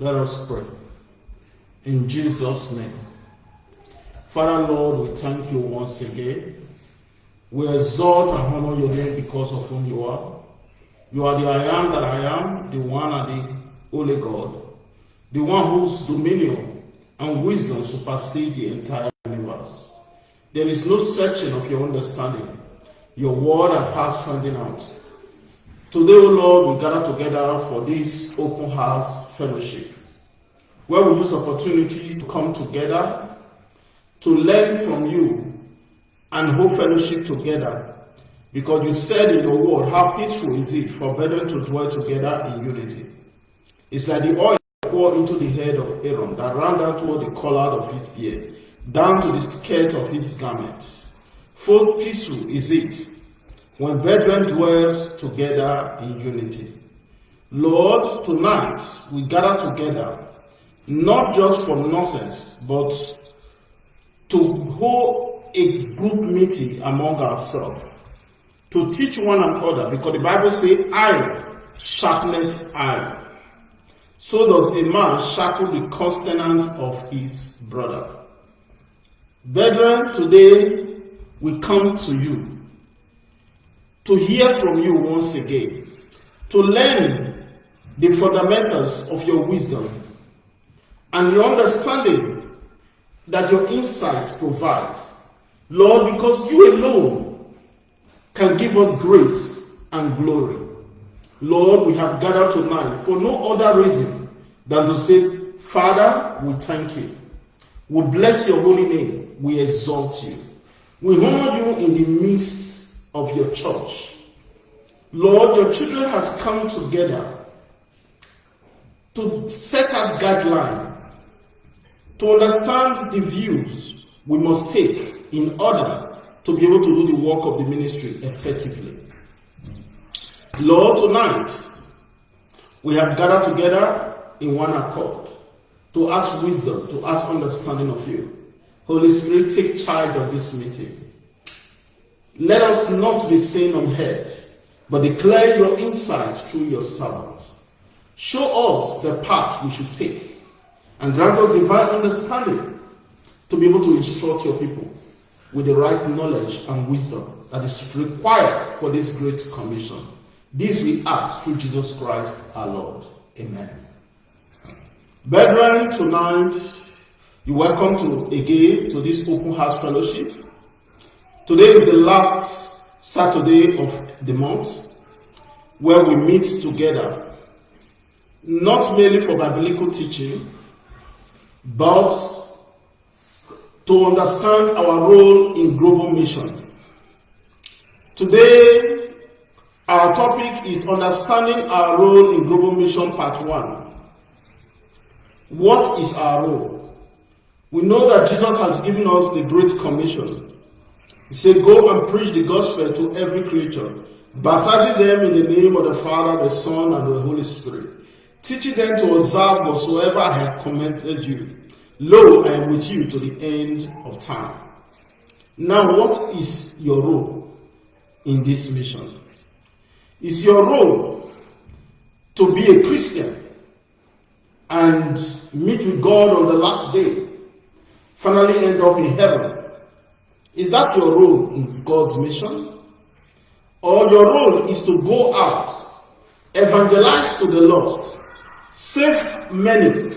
Let us pray. In Jesus' name. Father, Lord, we thank you once again. We exalt and honor your name because of whom you are. You are the I am that I am, the one and the only God, the one whose dominion and wisdom supersede the entire universe. There is no searching of your understanding. Your word has passed finding out. Today, O Lord, we gather together for this open house fellowship, where we use opportunity to come together to learn from you and hold fellowship together. Because you said in your word, how peaceful is it for brethren to dwell together in unity. It's like the oil poured into the head of Aaron that ran down toward the collar of his beard, down to the skirt of his garment. Full peaceful is it when brethren dwells together in unity. Lord, tonight we gather together not just for nonsense, but to hold a group meeting among ourselves, to teach one another, because the Bible says, iron sharpeneth iron. So does a man sharpen the countenance of his brother. Brethren, today we come to you to hear from you once again, to learn the fundamentals of your wisdom and your understanding that your insight provide. Lord, because you alone can give us grace and glory. Lord, we have gathered tonight for no other reason than to say, Father, we thank you. We bless your holy name. We exalt you. We honor you in the midst of your church. Lord, your children has come together to set out guidelines to understand the views we must take in order to be able to do the work of the ministry effectively. Lord, tonight we have gathered together in one accord to ask wisdom, to ask understanding of you. Holy Spirit, take charge of this meeting. Let us not be seen unheard, but declare your insight through your servants. Show us the path we should take and grant us divine understanding to be able to instruct your people with the right knowledge and wisdom that is required for this great commission. This we ask through Jesus Christ our Lord. Amen. Brethren, tonight you're welcome to again to this open house fellowship. Today is the last Saturday of the month where we meet together, not merely for biblical teaching, but to understand our role in global mission. Today, our topic is understanding our role in global mission part 1. What is our role? We know that Jesus has given us the Great Commission. He said, Go and preach the gospel to every creature, baptizing them in the name of the Father, the Son, and the Holy Spirit teaching them to observe whatsoever I have commanded you. Lo, I am with you to the end of time. Now, what is your role in this mission? Is your role to be a Christian and meet with God on the last day, finally end up in heaven? Is that your role in God's mission? Or your role is to go out, evangelize to the lost, save many,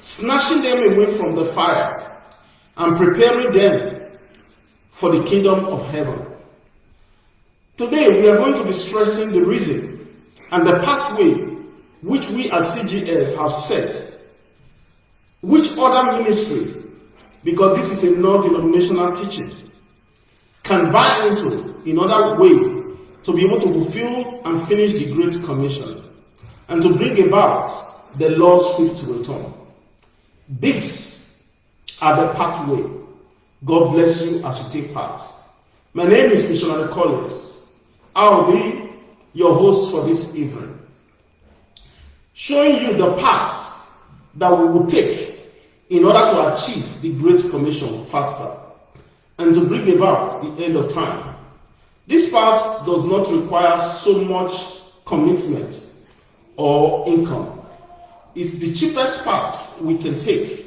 snatching them away from the fire and preparing them for the kingdom of heaven. Today we are going to be stressing the reason and the pathway which we as CGF have set. Which other ministry, because this is a non-denominational teaching, can buy into in other way to be able to fulfill and finish the Great Commission and to bring about the Lord's swift return. These are the pathway. God bless you as you take part. My name is Missionary Collins. I'll be your host for this evening, showing you the path that we will take in order to achieve the Great Commission faster and to bring about the end of time. This part does not require so much commitment or income. It's the cheapest part we can take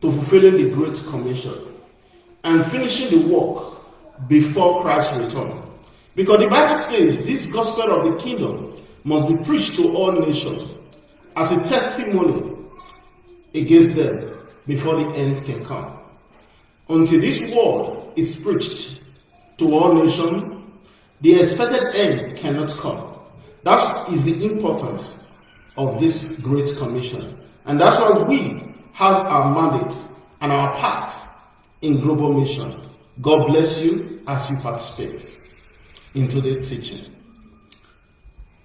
to fulfilling the Great Commission and finishing the work before Christ's return. Because the Bible says this gospel of the kingdom must be preached to all nations as a testimony against them before the end can come. Until this word is preached to all nations, the expected end cannot come. That is the importance of this great commission. And that's why we has our mandate and our part in global mission. God bless you as you participate in today's teaching.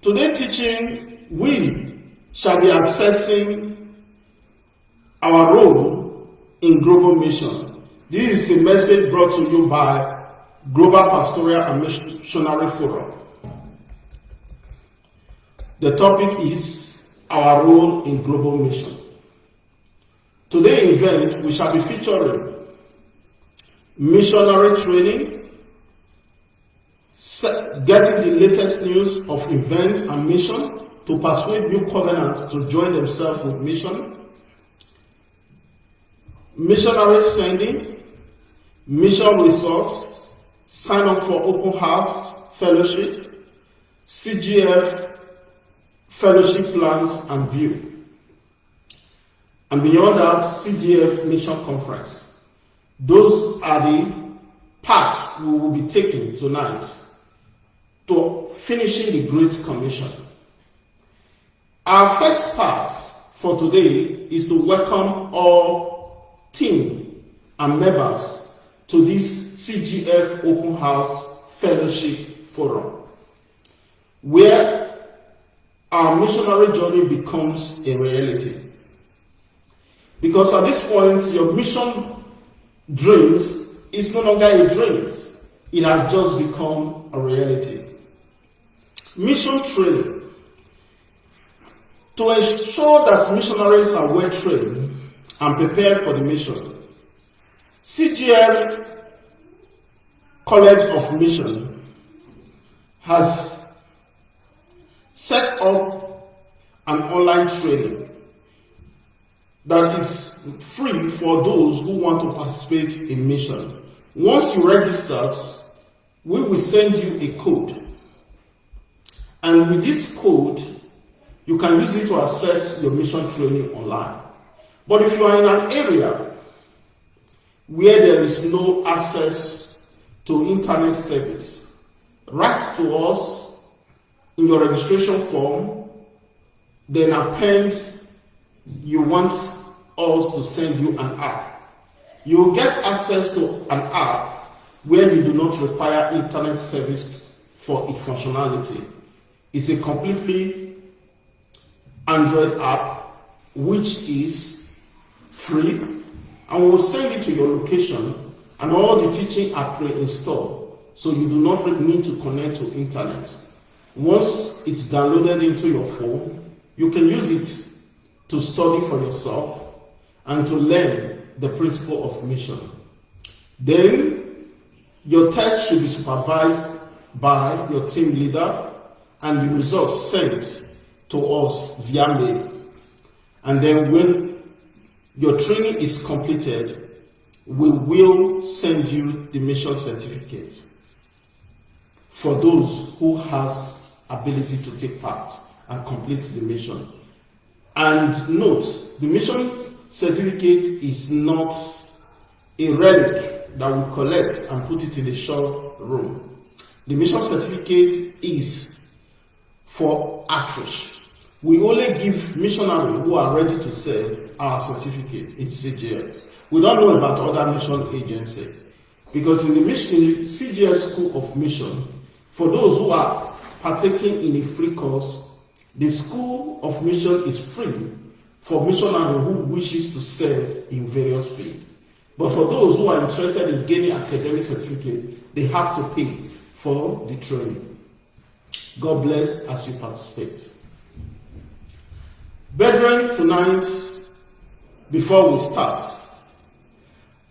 Today's teaching, we shall be assessing our role in global mission. This is a message brought to you by Global Pastoral and Missionary Forum. The topic is our role in global mission. Today event we shall be featuring missionary training, getting the latest news of events and mission to persuade new covenants to join themselves with mission, missionary sending, mission resource, sign up for open house fellowship, CGF fellowship plans and view. And beyond that, CGF mission conference. Those are the parts we will be taking tonight to finishing the Great Commission. Our first part for today is to welcome all team and members to this CGF Open House Fellowship Forum, where our missionary journey becomes a reality. Because at this point, your mission dreams is no longer a dream, it has just become a reality. Mission training. To ensure that missionaries are well trained and prepared for the mission, CGF College of Mission has set up an online training that is free for those who want to participate in mission. Once you register, we will send you a code. And with this code, you can use it to access your mission training online. But if you are in an area where there is no access to internet service, write to us in your registration form, then append you want us to send you an app. You will get access to an app where you do not require internet service for its functionality. It's a completely Android app which is free and we will send it to your location and all the teaching are pre-installed so you do not need to connect to internet. Once it's downloaded into your phone, you can use it to study for yourself and to learn the principle of mission. Then your test should be supervised by your team leader and the results sent to us via mail. And then when your training is completed, we will send you the mission certificate for those who has ability to take part and complete the mission. And note, the mission certificate is not a relic that we collect and put it in the shop room. The mission certificate is for outreach we only give missionaries who are ready to serve our certificate in CGF. We don't know about other mission agencies. Because in the, mission, CGF School of Mission, for those who are partaking in a free course, the School of Mission is free for missionaries who wishes to serve in various fields. But for those who are interested in gaining academic certificate, they have to pay for the training. God bless as you participate. Brethren, tonight, before we start,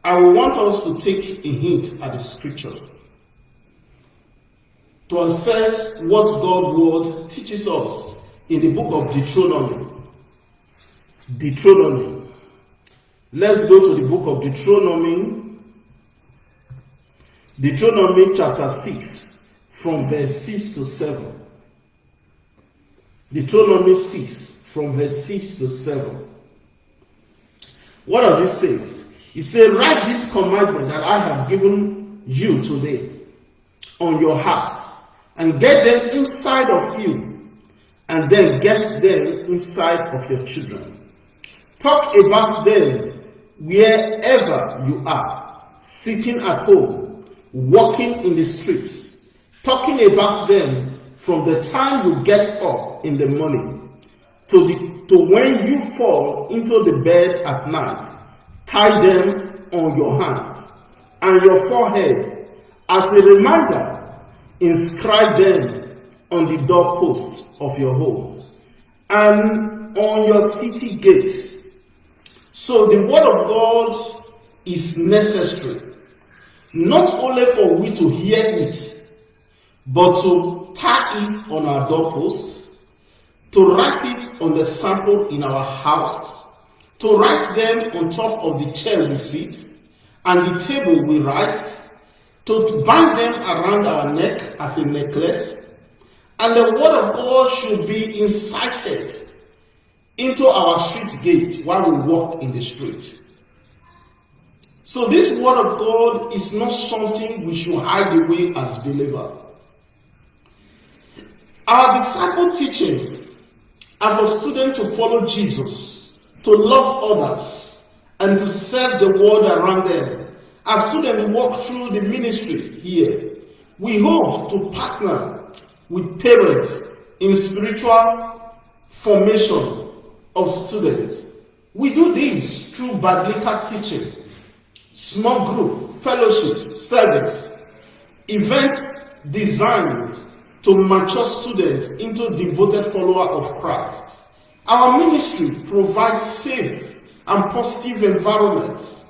I want us to take a hint at the scripture to assess what God's word teaches us in the book of Deuteronomy, Deuteronomy. Let's go to the book of Deuteronomy. Deuteronomy chapter 6, from verse 6 to 7. Deuteronomy 6, from verse 6 to 7. What does it say? It says, Write this commandment that I have given you today on your hearts and get them inside of you and then get them inside of your children. Talk about them wherever you are, sitting at home, walking in the streets, talking about them from the time you get up in the morning to, the, to when you fall into the bed at night. Tie them on your hand and your forehead as a reminder. Inscribe them on the doorposts of your homes and on your city gates. So the word of God is necessary, not only for we to hear it, but to tie it on our doorpost, to write it on the sample in our house, to write them on top of the chair we sit and the table we write, to bind them around our neck as a necklace, and the word of God should be incited into our street gate while we walk in the street. So this word of God is not something we should hide away as believers. Our disciple teaching are for students to follow Jesus, to love others, and to serve the world around them. As students walk through the ministry here, we hope to partner with parents in spiritual formation of students. We do this through biblical teaching, small group, fellowship, service, events designed to mature students into devoted followers of Christ. Our ministry provides safe and positive environment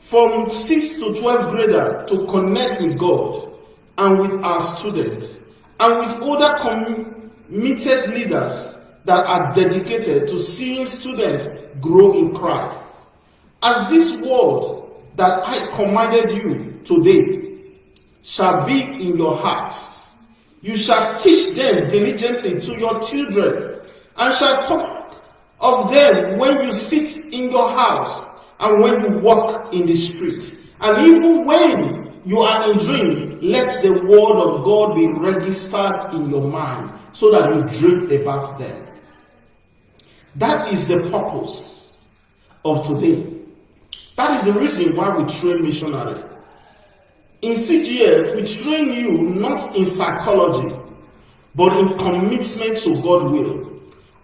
from 6 to 12 grader to connect with God and with our students and with other committed leaders that are dedicated to seeing students grow in Christ. As this word that I commanded you today shall be in your hearts. You shall teach them diligently to your children, and shall talk of them when you sit in your house, and when you walk in the streets. And even when you are in dream, let the word of God be registered in your mind, so that you dream about them. That is the purpose of today. That is the reason why we train missionary. In CGF, we train you not in psychology, but in commitment to God will,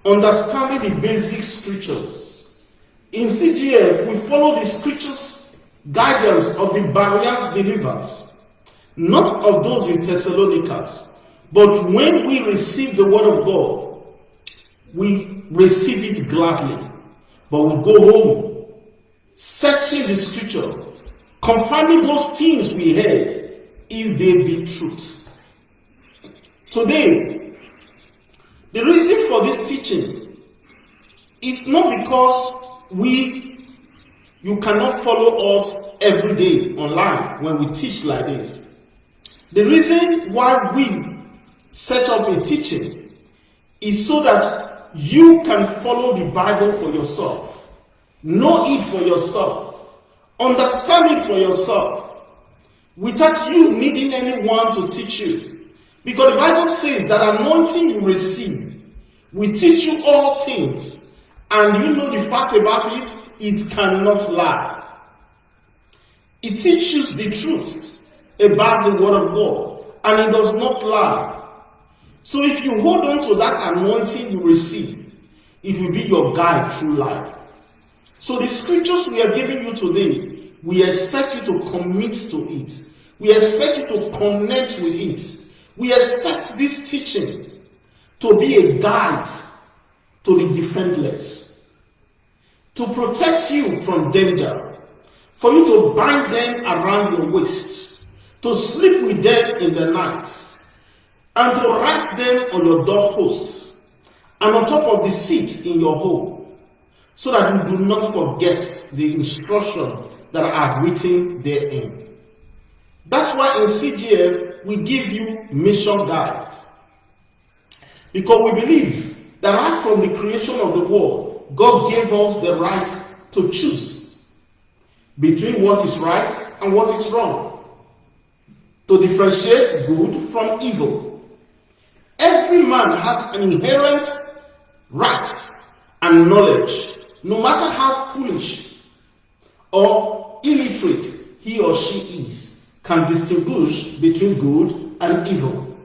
understanding the basic scriptures. In CGF, we follow the scriptures guidance of the Bereans believers, not of those in Thessalonica. But when we receive the word of God, we receive it gladly. But we go home, searching the scripture confirming those things we heard, if they be truth. Today, the reason for this teaching is not because we, you cannot follow us every day online when we teach like this. The reason why we set up a teaching is so that you can follow the Bible for yourself, know it for yourself, Understand it for yourself without you needing anyone to teach you. Because the Bible says that anointing you receive will teach you all things. And you know the fact about it, it cannot lie. It teaches the truth about the Word of God. And it does not lie. So if you hold on to that anointing you receive, it will be your guide through life. So the scriptures we are giving you today, we expect you to commit to it. We expect you to connect with it. We expect this teaching to be a guide to the defenseless, to protect you from danger, for you to bind them around your waist, to sleep with them in the night, and to write them on your doorposts, and on top of the seats in your home, so that you do not forget the instruction that are written therein. That's why in CGF we give you mission guides. Because we believe that right from the creation of the world, God gave us the right to choose between what is right and what is wrong, to differentiate good from evil. Every man has an inherent right and knowledge, no matter how foolish or illiterate he or she is, can distinguish between good and evil.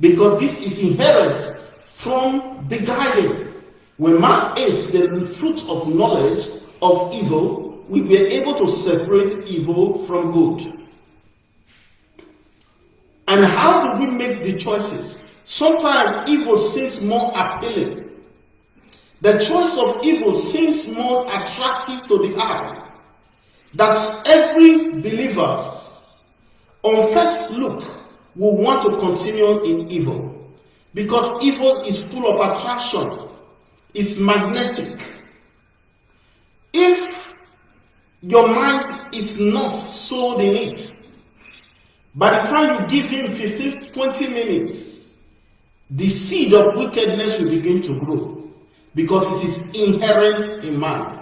Because this is inherent from the garden. When man ate the fruit of knowledge of evil, we were able to separate evil from good. And how do we make the choices? Sometimes evil seems more appealing. The choice of evil seems more attractive to the eye. That every believer, on first look, will want to continue in evil. Because evil is full of attraction it's magnetic. If your mind is not sold in it, by the time you give him 15, 20 minutes, the seed of wickedness will begin to grow because it is inherent in man.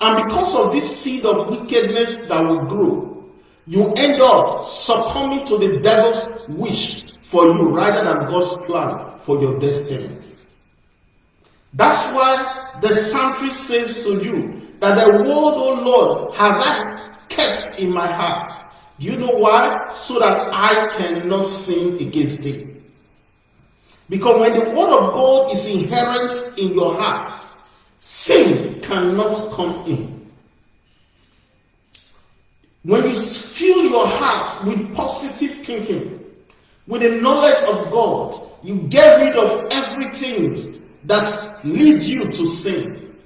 And because of this seed of wickedness that will grow, you end up succumbing to the devil's wish for you rather than God's plan for your destiny. That's why the psalmist says to you that the word, O Lord, has I kept in my heart. Do you know why? So that I cannot sin against thee. Because when the word of God is inherent in your heart, sin cannot come in. When you fill your heart with positive thinking, with the knowledge of God, you get rid of everything that lead you to sin,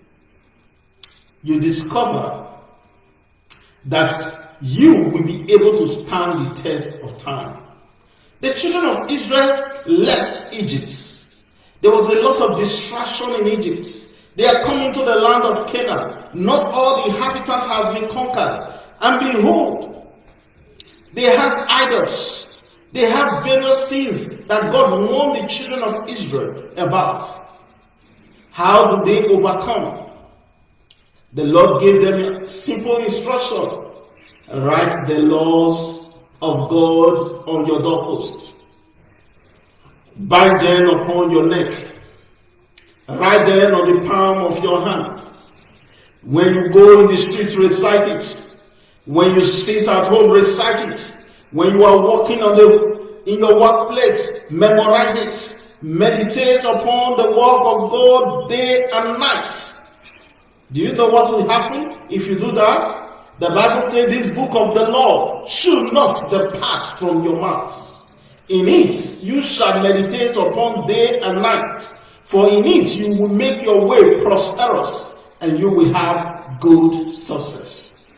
you discover that you will be able to stand the test of time. The children of Israel left Egypt. There was a lot of distraction in Egypt. They are coming to the land of Canaan. Not all the inhabitants has been conquered. And behold, they have idols. They have various things that God warned the children of Israel about. How do they overcome? The Lord gave them simple instruction. Write the laws of God on your doorpost. Bind them upon your neck. Write them on the palm of your hand. When you go in the streets, recite it. When you sit at home, recite it. When you are walking on the in your workplace, memorize it. Meditate upon the work of God day and night. Do you know what will happen if you do that? The Bible says this book of the law should not depart from your mouth. In it you shall meditate upon day and night. For in it you will make your way prosperous and you will have good success.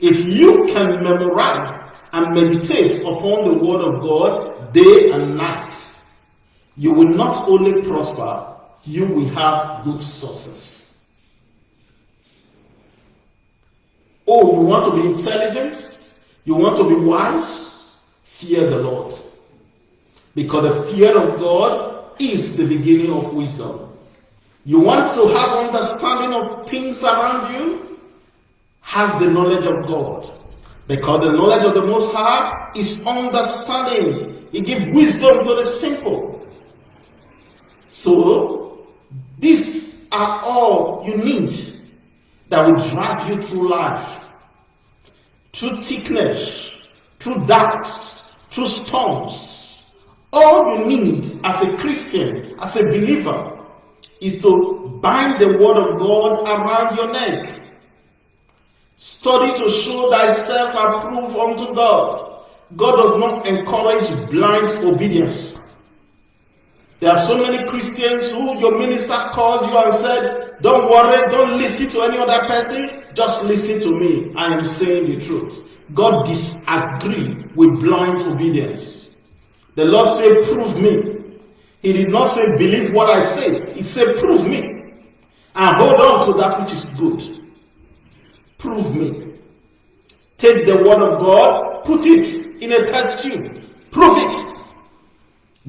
If you can memorize and meditate upon the word of God day and night, you will not only prosper, you will have good success. Oh, you want to be intelligent? You want to be wise? Fear the Lord. Because the fear of God is the beginning of wisdom. You want to have understanding of things around you? Has the knowledge of God. Because the knowledge of the Most High is understanding. He gives wisdom to the simple. So, these are all you need that will drive you through life. Through thickness, through doubts, through storms. All you need as a Christian, as a believer, is to bind the word of God around your neck. Study to show thyself approved unto God. God does not encourage blind obedience. There are so many Christians who your minister calls you and said, Don't worry, don't listen to any other person, just listen to me. I am saying the truth. God disagree with blind obedience. The Lord said, Prove me. He did not say, believe what I say. He said, prove me. And hold on to that which is good. Prove me. Take the word of God, put it in a test tube. Prove it.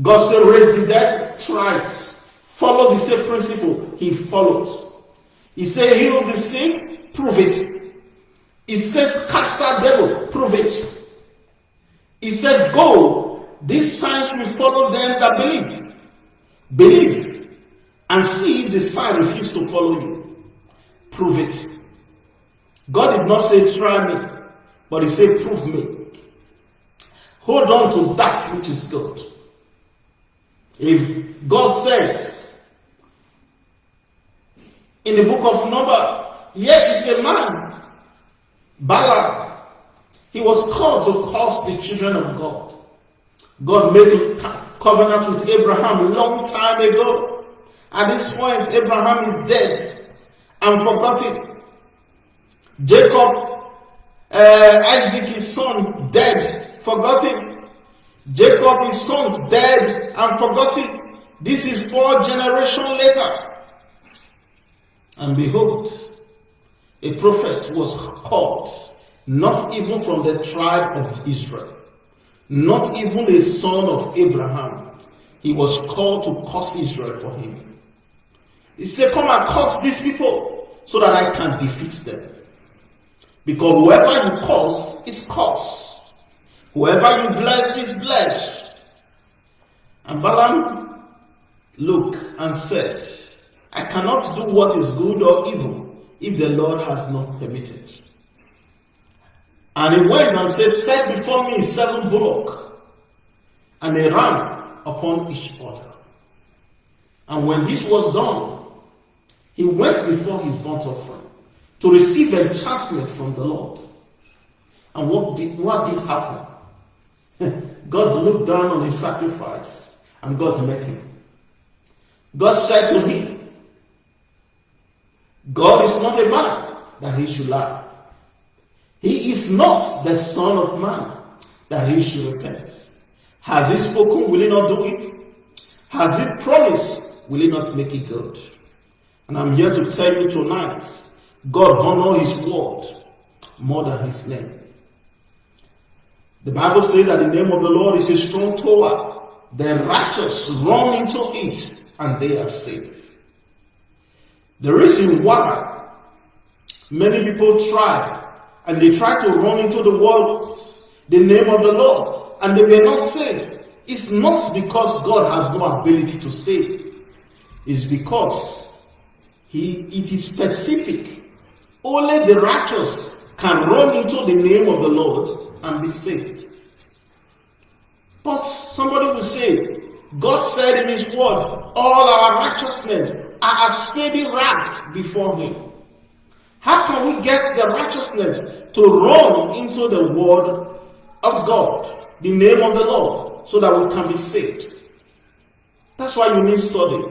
God said, raise the dead, try it. Follow the same principle. He followed. He said, heal the sick, prove it. He said, cast that devil, prove it. He said, go. These signs will follow them that believe. Believe. And see if the sign refuses to follow you. Prove it. God did not say, try me, but He said, prove me. Hold on to that which is good. If God says in the book of Number, here is a man, Balaam. He was called to curse the children of God. God made a covenant with Abraham long time ago. At this point, Abraham is dead and forgotten. Jacob, uh, Isaac, his son, dead, forgotten. Jacob, his sons, dead and forgotten. This is four generations later. And behold, a prophet was called, not even from the tribe of Israel, not even a son of Abraham. He was called to curse Israel for him. He said, Come and curse these people so that I can defeat them. Because whoever you curse is cursed. Whoever you bless is blessed. And Balaam looked and said, I cannot do what is good or evil if the Lord has not permitted. And he went and said, Set before me seven bullock and a ran upon each other. And when this was done, he went before his burnt offering to receive enchantment from the Lord. And what did, what did happen? God looked down on his sacrifice and God met him. God said to him, God is not a man that he should lie. He is not the Son of Man that he should repent. Has he spoken? Will he not do it? Has he promised? Will he not make it good? And I'm here to tell you tonight God honor his word more than his name. The Bible says that the name of the Lord is a strong tower. The righteous run into it and they are saved. The reason why many people try and they try to run into the world, the name of the Lord, and they were not saved, is not because God has no ability to save. It's because he, it is specific. Only the righteous can run into the name of the Lord and be saved. But somebody will say, God said in His word, all our righteousness are as fading rag before Him. How can we get the righteousness to run into the word of God, the name of the Lord, so that we can be saved? That's why you need study.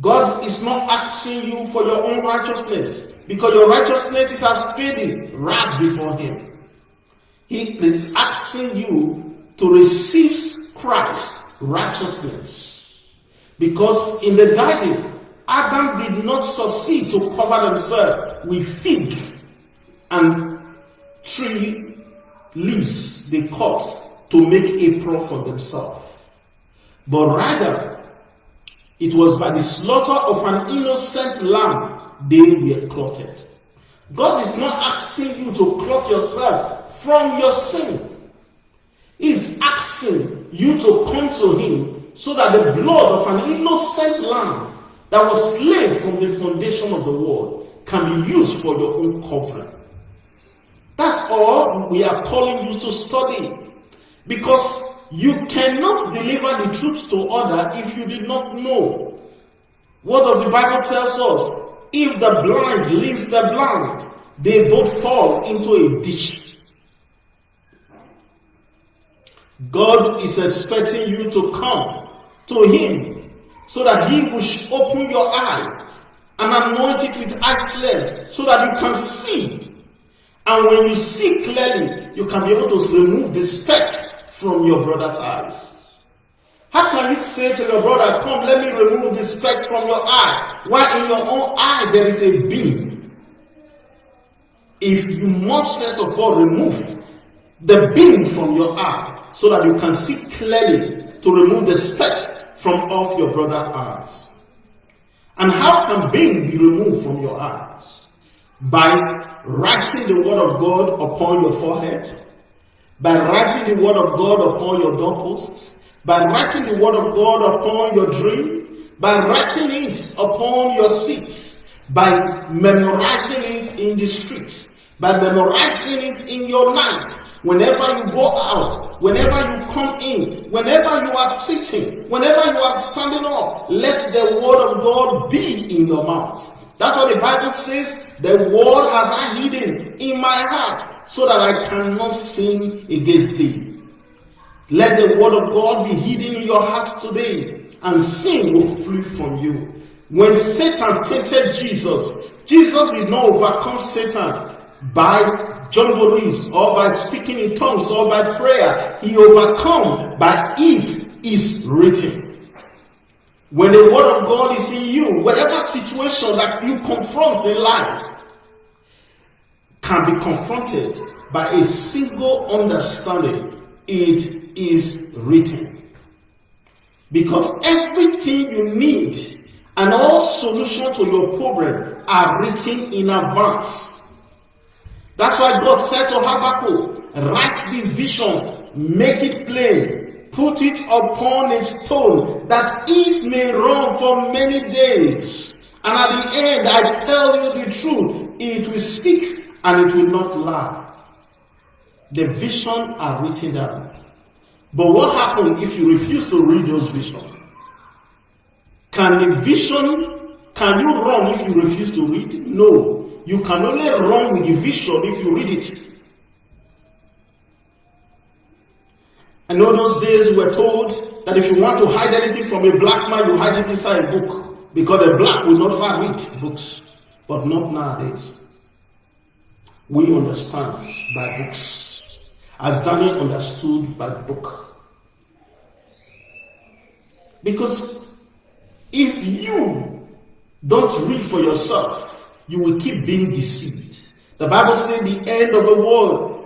God is not asking you for your own righteousness because your righteousness is as fading rag before Him. He is asking you to receive Christ's righteousness. Because in the garden, Adam did not succeed to cover himself with fig and tree leaves they cut to make apron for themselves. But rather, it was by the slaughter of an innocent lamb they were clothed. God is not asking you to clothe yourself from your sin. He's asking you to come to him so that the blood of an innocent lamb that was slain from the foundation of the world can be used for your own covering. That's all we are calling you to study. Because you cannot deliver the truth to other if you did not know. What does the Bible tell us? If the blind leads the blind, they both fall into a ditch God is expecting you to come to Him so that He will open your eyes and anoint it with eye so that you can see. And when you see clearly, you can be able to remove the speck from your brother's eyes. How can you say to your brother, Come, let me remove the speck from your eye, while in your own eye there is a beam? If you must first of all remove the beam from your eye so that you can see clearly to remove the speck from off your brother's eyes. And how can beam be removed from your eyes? By writing the word of God upon your forehead, by writing the word of God upon your doorposts, by writing the word of God upon your dream, by writing it upon your seats, by memorizing it in the streets, by memorizing it in your night, Whenever you go out, whenever you come in, whenever you are sitting, whenever you are standing up, let the word of God be in your mouth. That's what the Bible says. The word has I hidden in my heart so that I cannot sin against thee. Let the word of God be hidden in your heart today and sin will flee from you. When Satan tempted Jesus, Jesus did not overcome Satan by jamborees or by speaking in tongues or by prayer. He overcome by it is written. When the word of God is in you, whatever situation that you confront in life can be confronted by a single understanding. It is written. Because everything you need and all solutions to your problem are written in advance. That's why God said to Habakkuk, write the vision, make it plain, put it upon a stone that it may run for many days. And at the end, I tell you the truth, it will speak and it will not lie. The vision are written down. But what happens if you refuse to read those visions? Can the vision, can you run if you refuse to read? No. You can only run with the vision if you read it. I know those days we were told that if you want to hide anything from a black man, you hide it inside a book. Because a black will not far read books. But not nowadays. We understand by books. As Daniel understood by book. Because if you don't read for yourself, you will keep being deceived. The Bible says the end of the world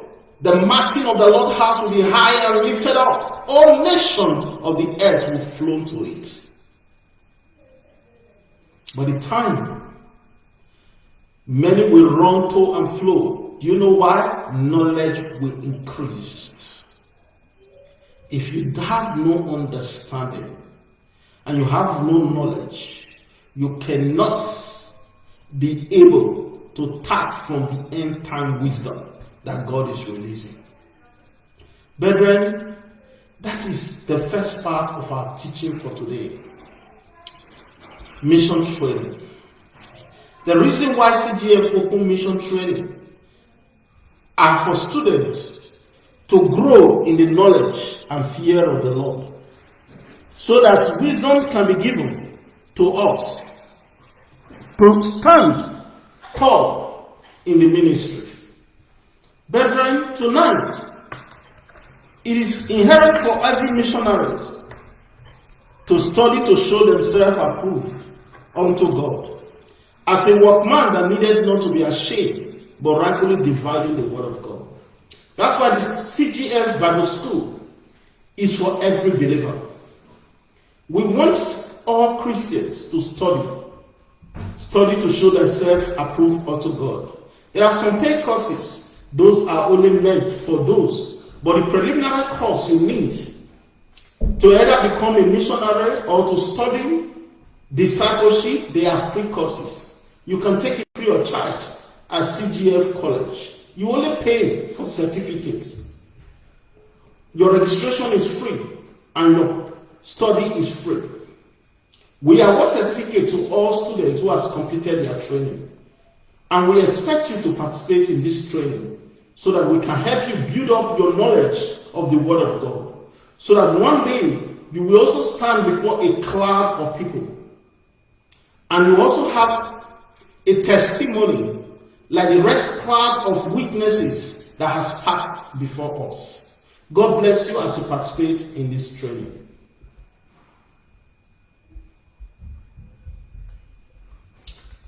the mountain of the Lord's house will be high and lifted up. All nations of the earth will flow to it. But the time, many will run to and flow. Do you know why? Knowledge will increase. If you have no understanding and you have no knowledge, you cannot be able to tap from the end time wisdom that God is releasing. Brethren, that is the first part of our teaching for today. Mission training. The reason why CGF open mission training are for students to grow in the knowledge and fear of the Lord so that wisdom can be given to us stand tall in the ministry. Brethren, tonight, it is inherent for every missionary to study to show themselves approved unto God. As a workman that needed not to be ashamed, but rightfully dividing the word of God. That's why this CGF Bible School is for every believer. We want all Christians to study. Study to show themselves approved unto God. There are some paid courses those are only meant for those. But the preliminary course you need to either become a missionary or to study discipleship, they are free courses. You can take it free of charge at CGF College. You only pay for certificates. Your registration is free and your study is free. We award certificate to all students who have completed their training. And we expect you to participate in this training so that we can help you build up your knowledge of the Word of God. So that one day you will also stand before a cloud of people. And you also have a testimony like the rest cloud of witnesses that has passed before us. God bless you as you participate in this training.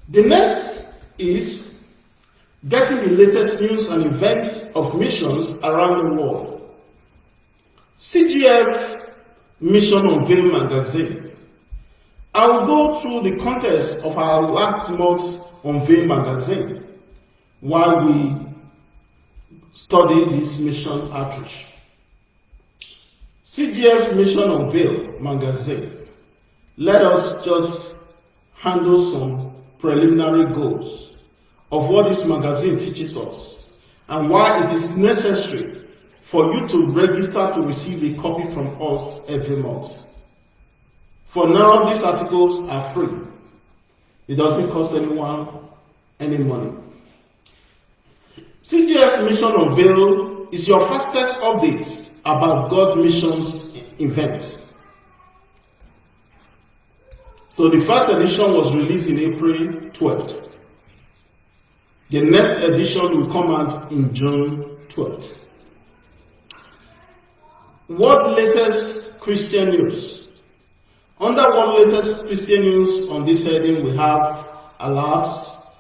The next is getting the latest news and events of missions around the world. CGF Mission Unveil magazine. I will go through the contents of our last month's Unveil magazine while we study this mission outreach. CGF Mission Unveil magazine. Let us just handle some preliminary goals of what this magazine teaches us and why it is necessary for you to register to receive a copy from us every month. For now, these articles are free. It doesn't cost anyone any money. CGF Mission Unveil is your fastest update about God's missions events. So the first edition was released in April 12th. The next edition will come out in June 12th. What latest Christian news? Under what latest Christian news on this heading, we have alerts,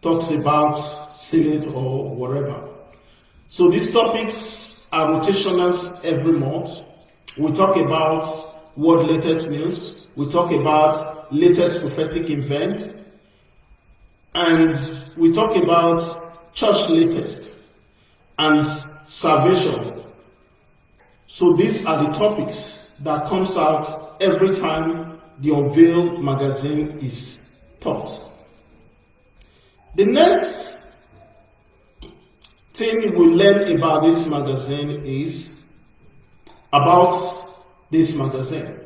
talks about Senate or whatever. So these topics are rotational every month. We talk about what latest news. We talk about latest prophetic events. And we talk about church latest and salvation. So these are the topics that comes out every time the Unveil magazine is taught. The next thing we learn about this magazine is about this magazine.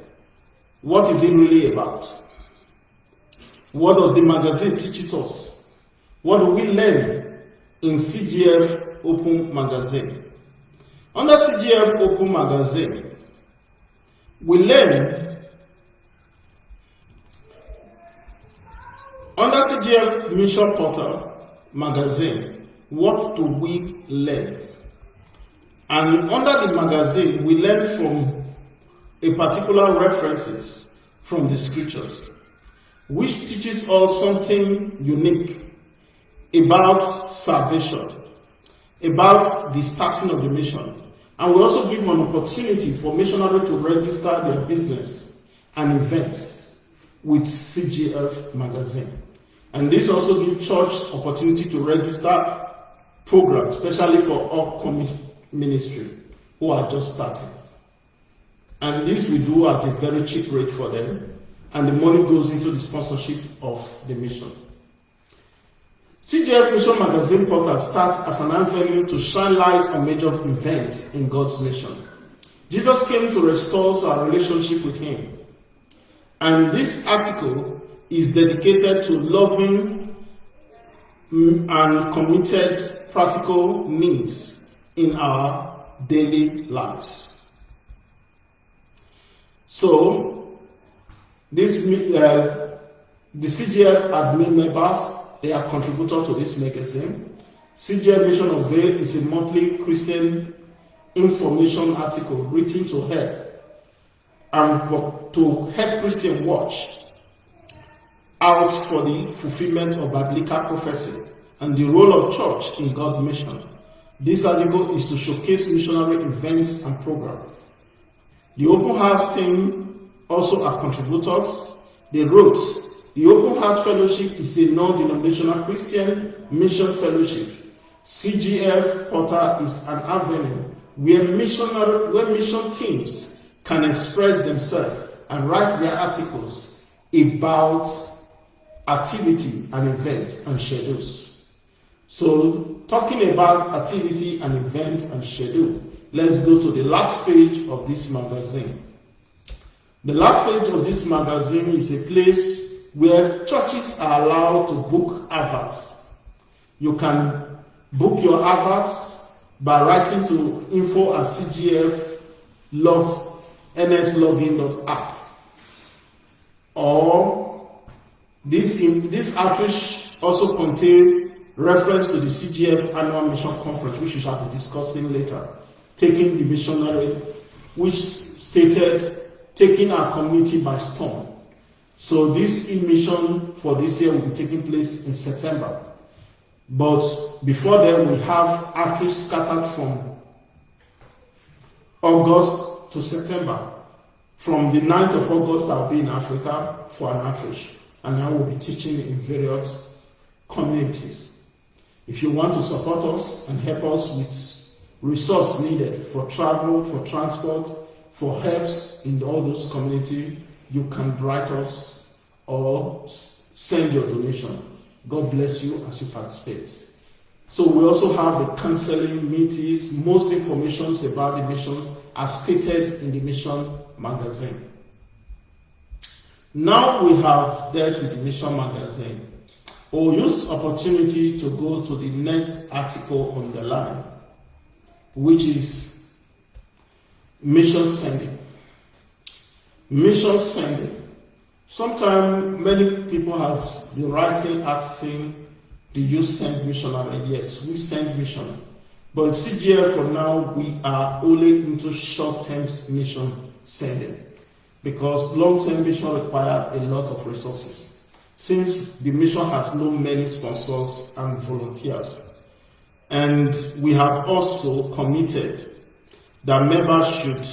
What is it really about? What does the magazine teaches us? What do we learn in CGF Open Magazine? Under CGF Open Magazine, we learn under CGF Mission Portal Magazine, what do we learn? And under the magazine, we learn from a particular references from the scriptures, which teaches us something unique about salvation, about the starting of the mission. And we also give an opportunity for missionary to register their business and events with CGF magazine. And this also gives church opportunity to register programs, especially for upcoming ministry who are just starting. And this we do at a very cheap rate for them, and the money goes into the sponsorship of the mission. CGF Mission Magazine Portal starts as an avenue to shine light on major events in God's mission. Jesus came to restore our relationship with Him. And this article is dedicated to loving and committed practical means in our daily lives. So, this uh, the CGF admin members they are contributors to this magazine. CGF Mission Unveil is a monthly Christian information article written to help and to help Christian watch out for the fulfillment of biblical prophecy and the role of church in God's mission. This article is to showcase missionary events and programs. The Open Heart team also are contributors. They wrote, the Open Heart Fellowship is a non-denominational Christian mission fellowship. CGF Portal is an avenue where missionary, where mission teams can express themselves and write their articles about activity and events and schedules. So, talking about activity and events and schedule, let's go to the last page of this magazine. The last page of this magazine is a place where churches are allowed to book adverts. You can book your adverts by writing to info at cgf nslogin.app or this, this outreach also contains reference to the CGF annual mission conference, which we shall be discussing later, taking the missionary, which stated taking our community by storm. So this mission for this year will be taking place in September. But before then, we have outreach scattered from August to September. From the 9th of August, I'll be in Africa for an outreach, and I will be teaching in various communities. If you want to support us and help us with resource needed for travel, for transport, for helps in all those community, you can write us or send your donation. God bless you as you participate. So we also have a counseling meetings. Most informations about the missions are stated in the mission magazine. Now we have dealt with the mission magazine. We'll use opportunity to go to the next article on the line, which is mission sending. Mission sending. Sometimes many people has been writing, asking, do you send missionary? Yes, we send mission. But CGF for now, we are only into short-term mission sending because long-term mission require a lot of resources. Since the mission has no many sponsors and volunteers, and we have also committed that members should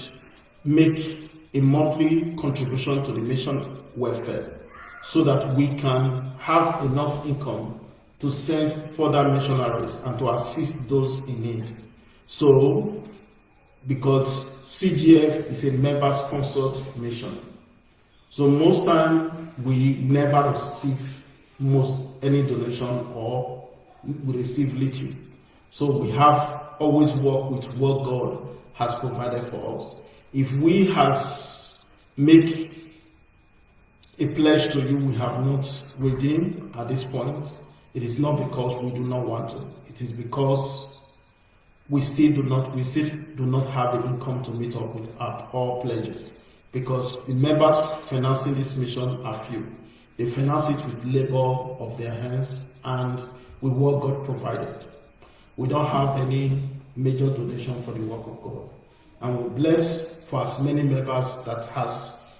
make a monthly contribution to the mission welfare so that we can have enough income to send further missionaries and to assist those in need. So, because CGF is a member sponsored mission, so most time we never receive most any donation or we receive little. So we have always worked with what God has provided for us. If we has make a pledge to you we have not redeemed at this point, it is not because we do not want to. It is because we still do not we still do not have the income to meet up with our, pledges. Because the members financing this mission are few. They finance it with labor of their hands and with what God provided. We don't have any major donation for the work of God. And we bless for as many members that has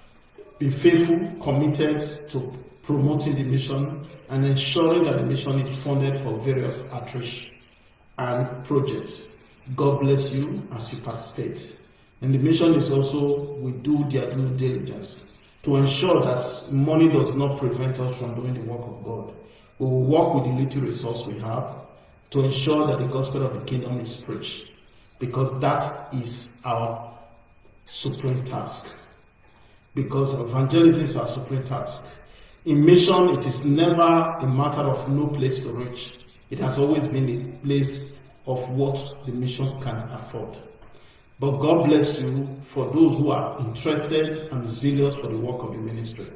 been faithful, committed to promoting the mission and ensuring that the mission is funded for various outreach and projects. God bless you as you participate. And the mission is also, we do their due diligence to ensure that money does not prevent us from doing the work of God. We will work with the little resource we have to ensure that the gospel of the kingdom is preached because that is our supreme task. Because evangelism is our supreme task. In mission, it is never a matter of no place to reach. It has always been a place of what the mission can afford. But God bless you for those who are interested and zealous for the work of the ministry.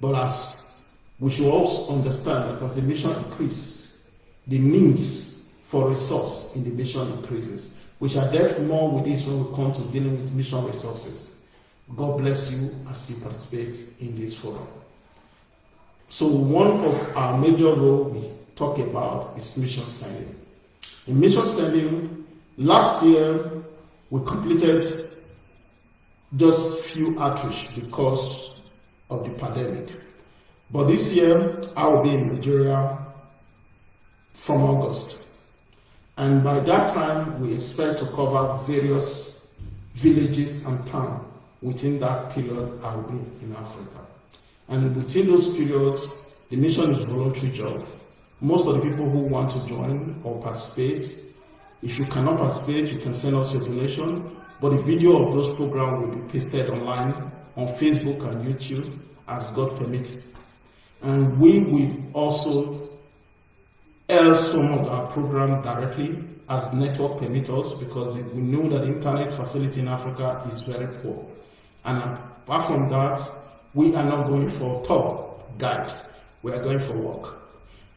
But as we should also understand that as the mission increases, the means for resource in the mission increases. We shall deal more with this when we come to dealing with mission resources. God bless you as you participate in this forum. So one of our major role we talk about is mission sending. In mission sending, last year we completed just few outreach because of the pandemic. But this year I will be in Nigeria from August. And by that time we expect to cover various villages and towns within that period I will be in Africa. And within those periods, the mission is voluntary job. Most of the people who want to join or participate, if you cannot participate, you can send us your donation. But the video of those programs will be pasted online on Facebook and YouTube as God permits. And we will also air some of our program directly as network permits us because we know that internet facility in Africa is very poor. And apart from that, we are not going for tour guide. We are going for work.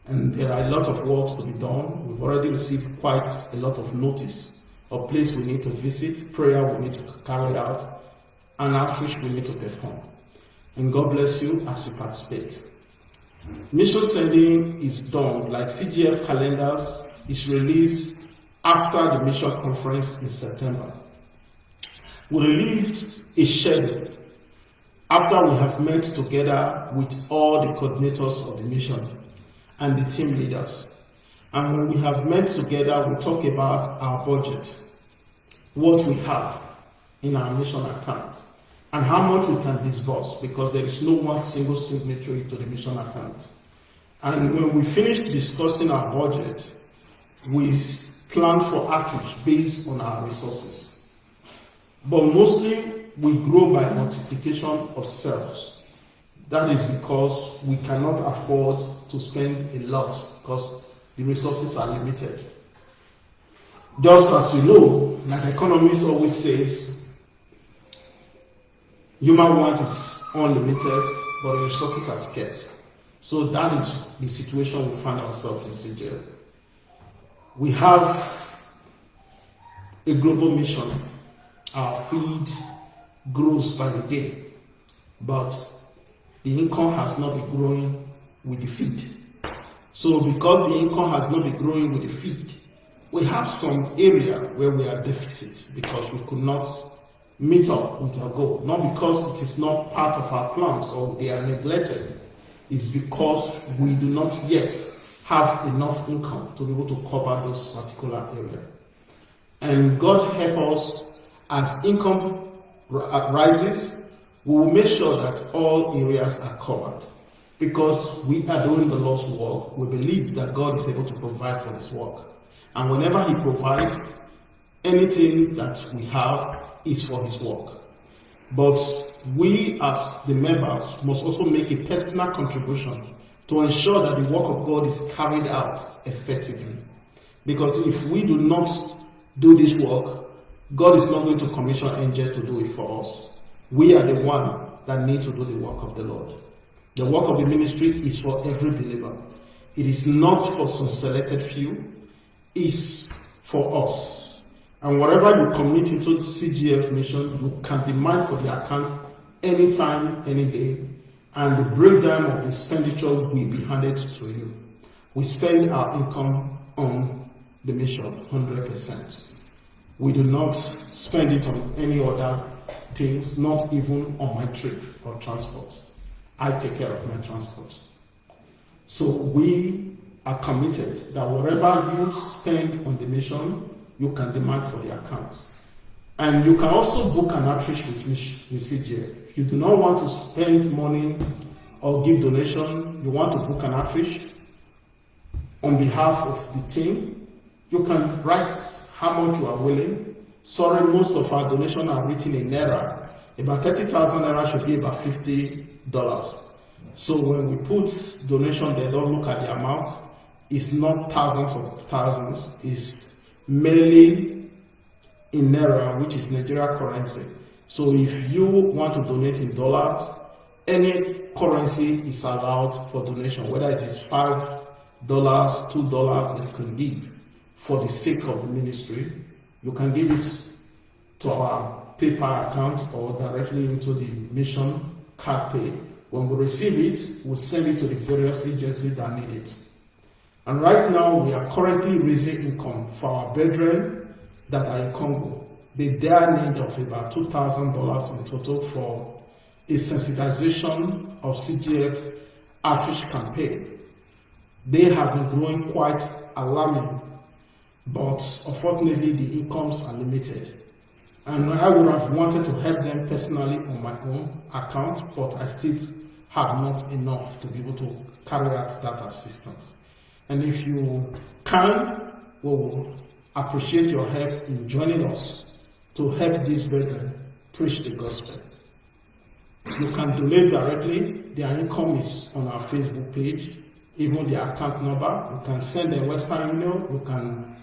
And there are a lot of works to be done. We've already received quite a lot of notice of place we need to visit, prayer we need to carry out, and outreach we need to perform. And God bless you as you participate. Mission sending is done, like CGF calendars is released after the mission conference in September. We released a schedule after we have met together with all the coordinators of the mission and the team leaders. And when we have met together, we talk about our budget, what we have in our mission account, and how much we can disburse because there is no one single signatory to the mission account. And when we finish discussing our budget, we plan for outreach based on our resources. But mostly we grow by multiplication of cells. That is because we cannot afford to spend a lot because the resources are limited. Just as you know, like economists always says, human want is unlimited, but resources are scarce. So that is the situation we find ourselves in CGF. We have a global mission. Our feed grows by the day, but the income has not been growing with the feed. So because the income has not been growing with the feed, we have some area where we are deficits because we could not meet up with our goal. Not because it is not part of our plans or they are neglected. It's because we do not yet have enough income to be able to cover those particular areas. And God help us as income uh, rises, we will make sure that all areas are covered. Because we are doing the Lord's work, we believe that God is able to provide for His work. And whenever He provides, anything that we have is for His work. But we, as the members, must also make a personal contribution to ensure that the work of God is carried out effectively. Because if we do not do this work, God is not going to commission angels to do it for us. We are the one that need to do the work of the Lord. The work of the ministry is for every believer. It is not for some selected few. It's for us. And whatever you commit into CGF mission, you can demand for the account anytime, any day. And the breakdown of the expenditure will be handed to you. We spend our income on the mission 100%. We do not spend it on any other things, not even on my trip or transport. I take care of my transport. So we are committed that whatever you spend on the mission, you can demand for the accounts. And you can also book an outreach with, with CGA. If you do not want to spend money or give donation, you want to book an outreach on behalf of the team, you can write how much you are willing. Sorry, most of our donation are written in naira. About 30,000 naira should be about 50 dollars. So when we put donation, they don't look at the amount. It's not thousands of thousands. It's merely in naira, which is Nigeria currency. So if you want to donate in dollars, any currency is allowed for donation, whether it is five dollars, two dollars, you can give for the sake of the ministry, you can give it to our PayPal account or directly into the mission card pay. When we receive it, we'll send it to the various agencies that need it. And right now, we are currently raising income for our brethren that are in Congo. They bear need of about $2,000 in total for a sensitization of CGF outreach campaign. They have been growing quite alarming but unfortunately the incomes are limited. And I would have wanted to help them personally on my own account, but I still have not enough to be able to carry out that assistance. And if you can, we will appreciate your help in joining us to help these brethren preach the gospel. You can donate directly. Their income is on our Facebook page, even their account number. You can send a Western email. You can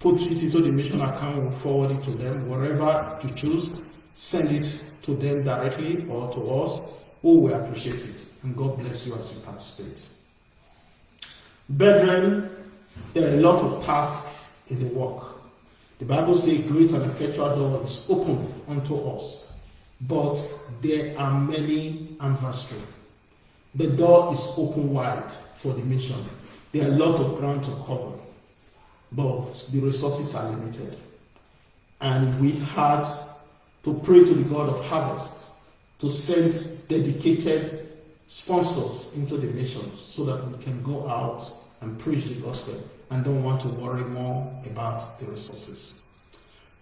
put it into the mission account, we'll forward it to them. Wherever you choose, send it to them directly or to us. We will appreciate it. And God bless you as you participate. Brethren, there are a lot of tasks in the work. The Bible says, Great and effectual door is open unto us, but there are many adversaries. The door is open wide for the mission. There are a lot of ground to cover but the resources are limited. And we had to pray to the God of harvest to send dedicated sponsors into the mission so that we can go out and preach the gospel and don't want to worry more about the resources.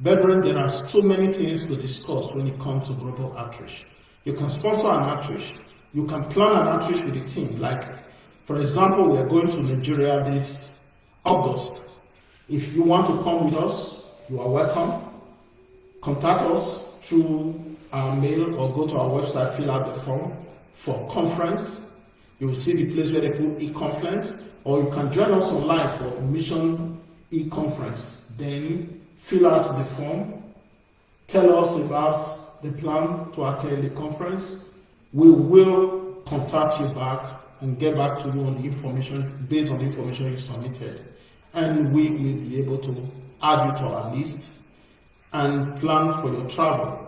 Brethren, there are so many things to discuss when it comes to global outreach. You can sponsor an outreach. You can plan an outreach with a team. Like, for example, we are going to Nigeria this August. If you want to come with us, you are welcome. Contact us through our mail or go to our website, fill out the form for conference. You will see the place where they put e-conference, or you can join us online for mission e-conference. Then fill out the form, tell us about the plan to attend the conference. We will contact you back and get back to you on the information based on the information you submitted. And we will be able to add you to our list and plan for your travel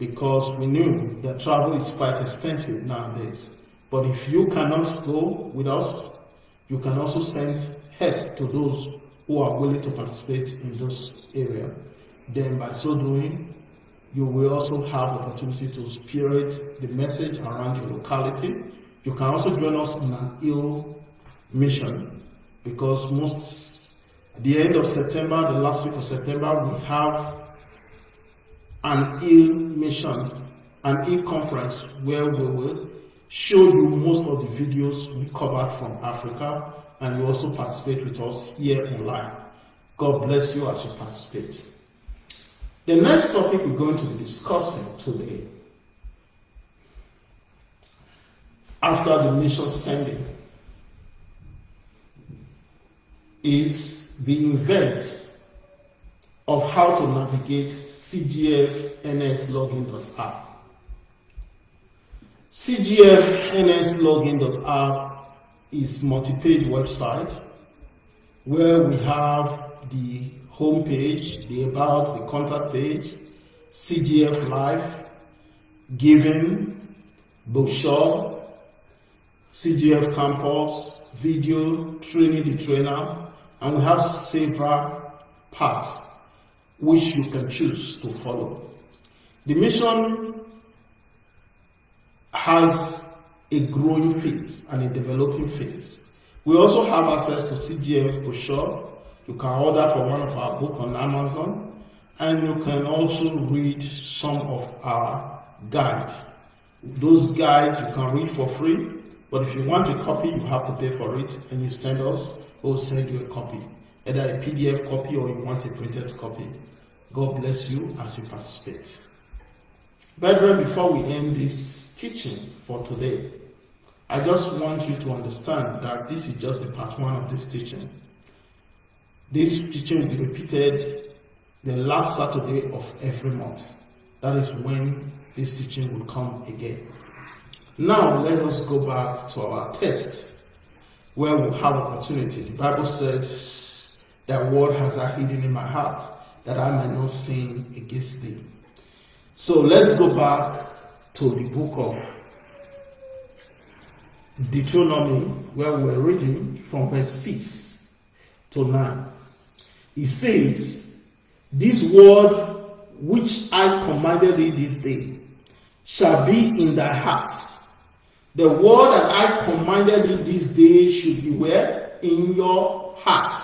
because we knew that travel is quite expensive nowadays. But if you cannot go with us, you can also send help to those who are willing to participate in those areas. Then by so doing, you will also have opportunity to spirit the message around your locality. You can also join us in an ill mission because most at the end of September, the last week of September, we have an e-mission, an e-conference where we will show you most of the videos we covered from Africa and you also participate with us here online. God bless you as you participate. The next topic we're going to be discussing today, after the mission sending, is the event of how to navigate cgfnslogin.app. cgfnslogin.app is multi-page website where we have the home page, the about, the contact page, CGF Live, Giving, brochure, CGF Campus, video, training the trainer, and we have several parts which you can choose to follow. The mission has a growing phase and a developing phase. We also have access to CGF brochure. You can order for one of our books on Amazon and you can also read some of our guide. Those guides you can read for free, but if you want a copy, you have to pay for it and you send us, we'll send you a copy, either a PDF copy or you want a printed copy. God bless you as you participate. Brethren, before we end this teaching for today, I just want you to understand that this is just the part one of this teaching. This teaching will be repeated the last Saturday of every month. That is when this teaching will come again. Now let us go back to our text where we have opportunity. The Bible says that word has I hidden in my heart that I might not sin against thee. So let's go back to the book of Deuteronomy, where we were reading from verse 6 to 9. It says, This word which I commanded thee this day shall be in thy heart. The word that I commanded thee this day should be where? In your heart.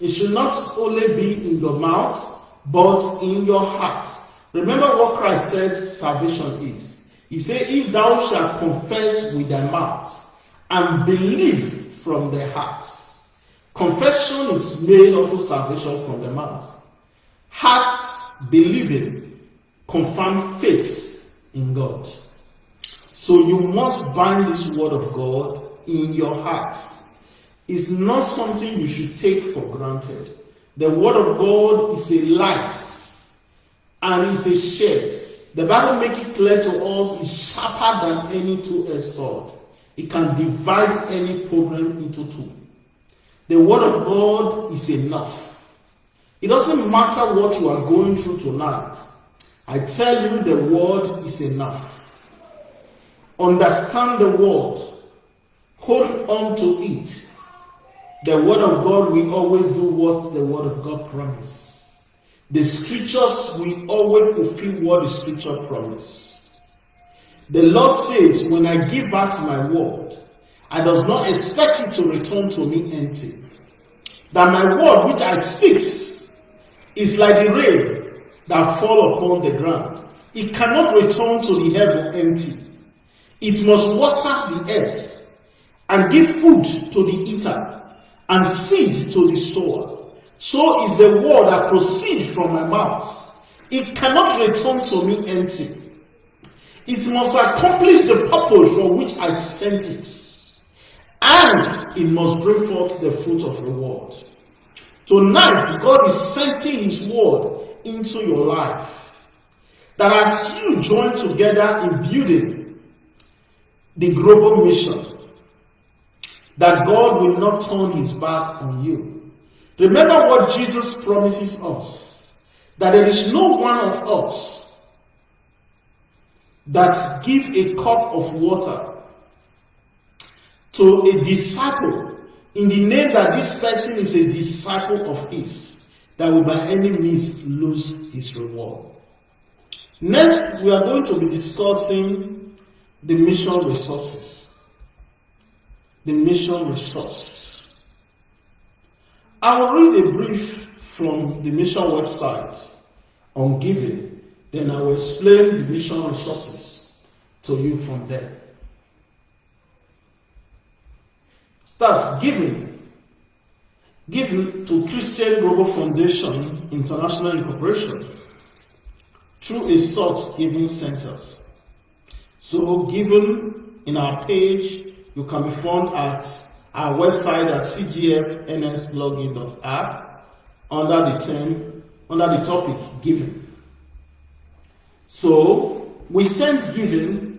It should not only be in your mouth, but in your heart. Remember what Christ says salvation is. He said, If thou shalt confess with thy mouth and believe from the heart. Confession is made unto salvation from the mouth. Hearts believing confirm faith in God. So you must bind this word of God in your hearts is not something you should take for granted. The word of God is a light and is a shade. The Bible makes it clear to us it's sharper than any two-edged sword. It can divide any problem into two. The word of God is enough. It doesn't matter what you are going through tonight. I tell you the word is enough. Understand the word. Hold on to it the word of God will always do what the word of God promise. The scriptures will always fulfill what the scripture promise. The Lord says, When I give back my word, I does not expect it to return to me empty. That my word which I speak is like the rain that fall upon the ground. It cannot return to the heaven empty. It must water the earth and give food to the eater and seed to the sower. So is the word that proceeds from my mouth. It cannot return to me empty. It must accomplish the purpose for which I sent it. And it must bring forth the fruit of reward. Tonight, God is sending His word into your life. That as you join together in building the global mission, that God will not turn His back on you. Remember what Jesus promises us that there is no one of us that give a cup of water to a disciple in the name that this person is a disciple of his that will by any means lose his reward. Next, we are going to be discussing the mission resources. The mission resource. I will read a brief from the mission website on giving, then I will explain the mission resources to you from there. Start giving. Giving to Christian Global Foundation International Incorporation through a source giving centers. So, given in our page, you can be found at our website at cgfnslogin.app under the term, under the topic giving. So, we send giving.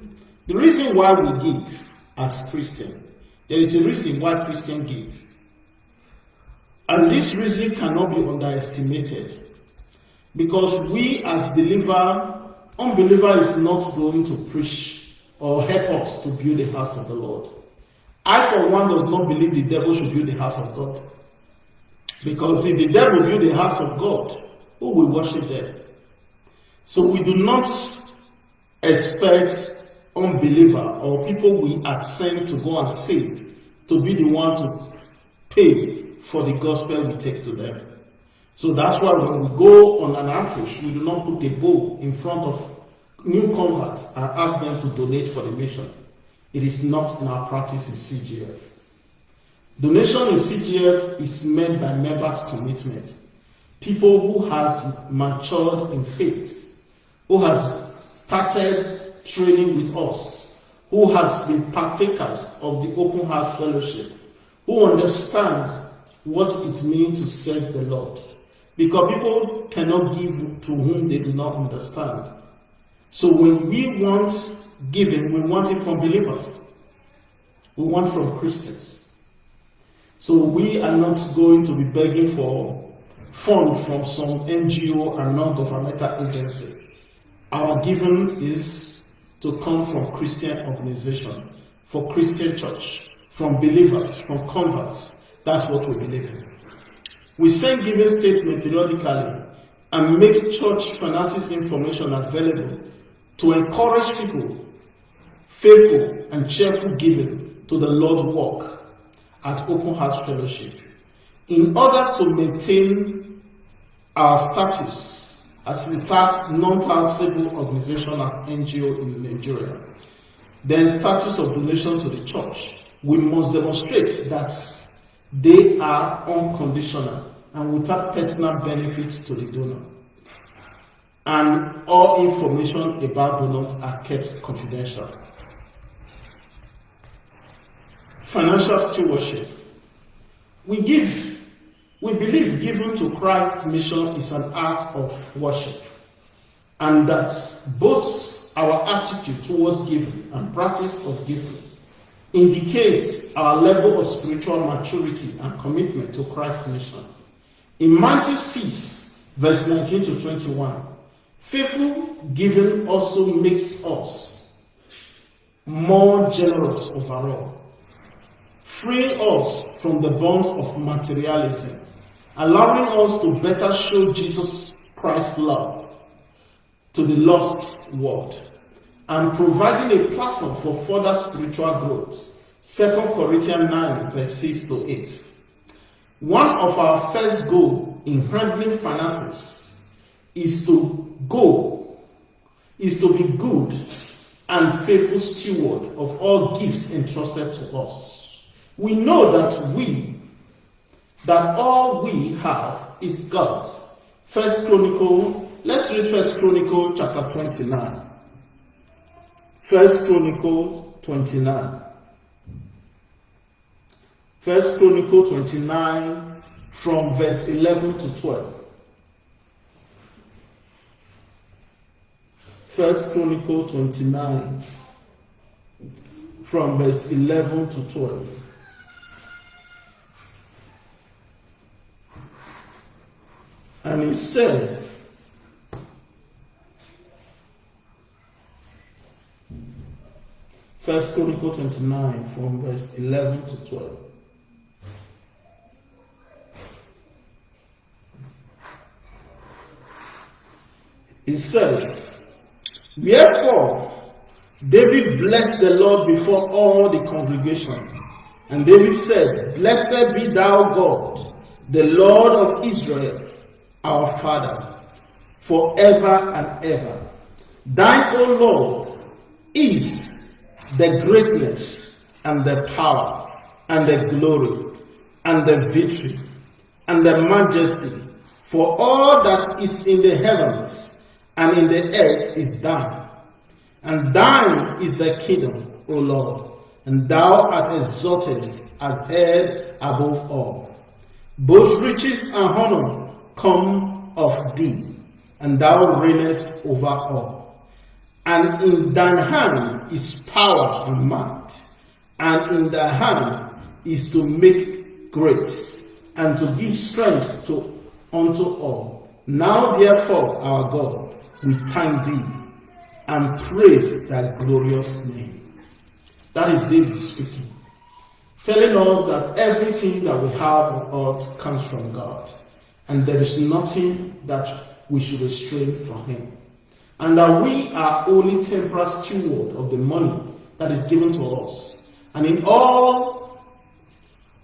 The reason why we give as Christian, there is a reason why Christians give. And this reason cannot be underestimated. Because we as believer, unbeliever is not going to preach or help us to build the house of the Lord. I, for one, does not believe the devil should build the house of God. Because if the devil build the house of God, who will worship them? So we do not expect unbeliever or people we are sent to go and save to be the one to pay for the gospel we take to them. So that's why when we go on an outreach, we do not put a bow in front of new converts and ask them to donate for the mission. It is not in our practice in CGF. Donation in CGF is made by members' commitment. People who has matured in faith, who has started training with us, who has been partakers of the open heart fellowship, who understand what it means to serve the Lord. Because people cannot give to whom they do not understand. So when we want giving, we want it from believers. We want from Christians. So we are not going to be begging for funds from some NGO and non-governmental agency. Our giving is to come from Christian organization, for Christian church, from believers, from converts. That's what we believe in. We send giving statement periodically and make church finances information available to encourage people faithful and cheerful giving to the Lord's work at Open Heart Fellowship in order to maintain our status as a tax, non-taxable organization as NGO in Nigeria, then status of donation to the church, we must demonstrate that they are unconditional and without personal benefit to the donor. And all information about donors are kept confidential. Financial stewardship. We give we believe giving to Christ's mission is an act of worship, and that both our attitude towards giving and practice of giving indicates our level of spiritual maturity and commitment to Christ's mission. In Matthew 6, verse 19 to 21, faithful giving also makes us more generous overall, freeing us from the bonds of materialism allowing us to better show Jesus Christ's love to the lost world and providing a platform for further spiritual growth. 2 Corinthians 9, verse 6 to 8. One of our first goals in handling finances is to go, is to be good and faithful steward of all gifts entrusted to us. We know that we, that all we have is God. First Chronicle, let's read First Chronicle chapter 29. First Chronicle 29. First Chronicle 29 from verse 11 to 12. First Chronicle 29 from verse 11 to 12. And he said, First Chronicle 29 from verse 11 to 12. He said, Wherefore David blessed the Lord before all the congregation. And David said, Blessed be thou God, the Lord of Israel, our Father, forever and ever. Thine, O Lord, is the greatness and the power and the glory and the victory and the majesty for all that is in the heavens and in the earth is thine. And thine is the kingdom, O Lord, and thou art exalted as head above all. Both riches and honor come of thee, and thou reignest over all. And in thine hand is power and might, and in thy hand is to make grace, and to give strength to unto all. Now therefore, our God, we thank thee and praise thy glorious name. That is David speaking, telling us that everything that we have on earth comes from God, and there is nothing that we should restrain from him. And that we are only temporal steward of the money that is given to us. And in all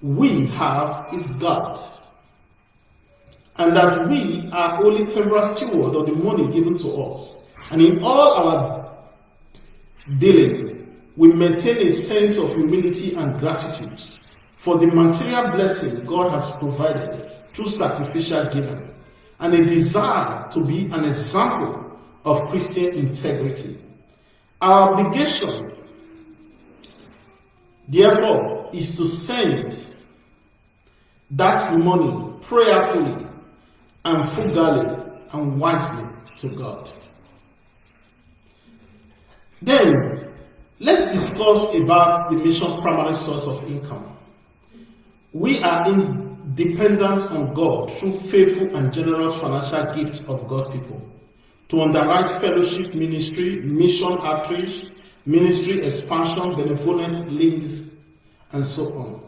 we have is God and that we are only temporal steward of the money given to us. And in all our dealing, we maintain a sense of humility and gratitude for the material blessing God has provided through sacrificial giving, and a desire to be an example of Christian integrity. Our obligation, therefore, is to send that money prayerfully and frugally and wisely to God. Then, let's discuss about the mission's primary source of income. We are independent on God through faithful and generous financial gifts of God's people to underwrite fellowship ministry, mission outreach, ministry expansion, benevolent leads, and so on.